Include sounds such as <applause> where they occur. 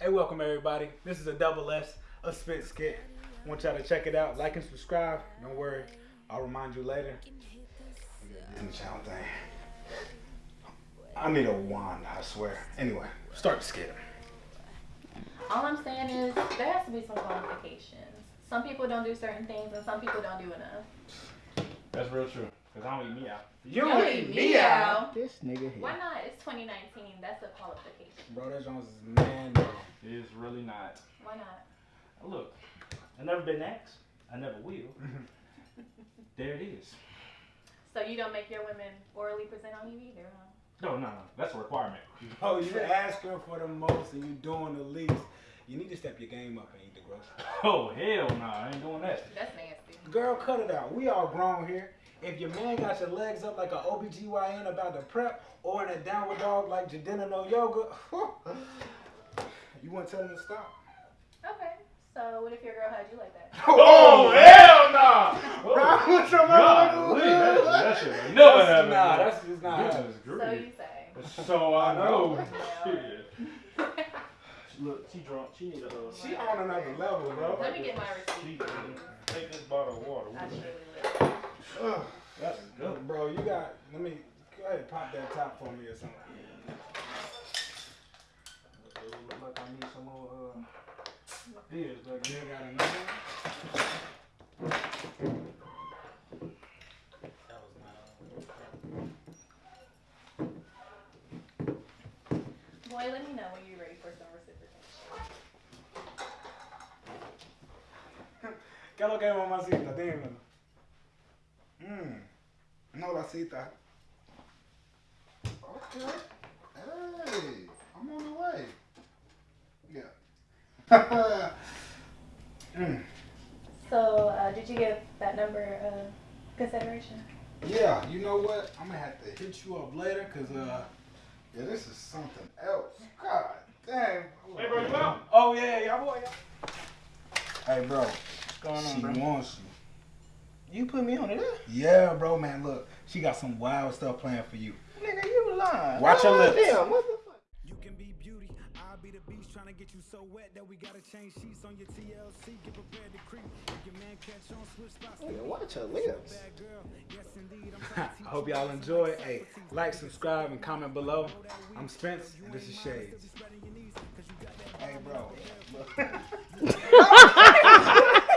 Hey, welcome everybody. This is a double S, a spit skit. I Want y'all to check it out. Like and subscribe. Don't worry, I'll remind you later. Disney Channel thing. I need a wand, I swear. Anyway, start the skit. All I'm saying is there has to be some qualifications. Some people don't do certain things, and some people don't do enough. That's real true. Cause I don't eat me out. You Don't eat me out. This nigga here. Why not? It's 2019. That's a qualification. Bro, that Jones is man. bro. It's really not. Why not? Look, I never been asked. I never will. <laughs> there it is. So you don't make your women orally present on you either, huh? No, no, no. That's a requirement. Oh, you're asking for the most and you're doing the least. You need to step your game up and eat the groceries. <laughs> Oh hell no, I ain't doing that. That's nasty. Girl, cut it out. We all grown here. If your man got your legs up like a OBGYN about to prep or in a downward dog like Jadena no yoga, <laughs> you want to tell him to stop. Okay. So what if your girl had you like that? <laughs> Oh hell no! Right, what's your Golly, that, that shit ain't never That's- happened. Nah, that's just not happening. So you say. So I <laughs> know. Look, she drunk. She need a. Uh, She on another level, bro. Let me get my receipt. take this bottle of water. I with surely her. will. Ugh. That's good. Bro, you got, let me, go ahead and pop that top for me or something. Look like I need some more uh, beers back You got another one? That was not Boy, let me know when you're ready for some reciprocation. ¿Qué es lo que es mamacita? Dímelo. Mmm. No la cita. Okay. Hey, I'm on the way. Yeah. <laughs> Mm. So, uh, did you give that number uh, consideration? Yeah, you know what? I'm gonna have to hit you up later, cause uh. Yeah, this is something else. God damn. Hey, bro, you out? Oh yeah, yeah, boy. Hey, bro. What's going She on, bro? wants you. You put me on it, Yeah, bro, man. Look, she got some wild stuff planned for you. nigga. You lying? Watch your lips. Damn, what the fuck? You can be beauty, I'll be the beast trying to get you so wet that we gotta change sheets on your TLC. Get prepared to creep. If your man catch on, switch spots. Nigga, watch your lips. Yes indeed. I'm trying to I hope y'all enjoy. Hey, like, subscribe, and comment below. I'm Spence, and this is Shades.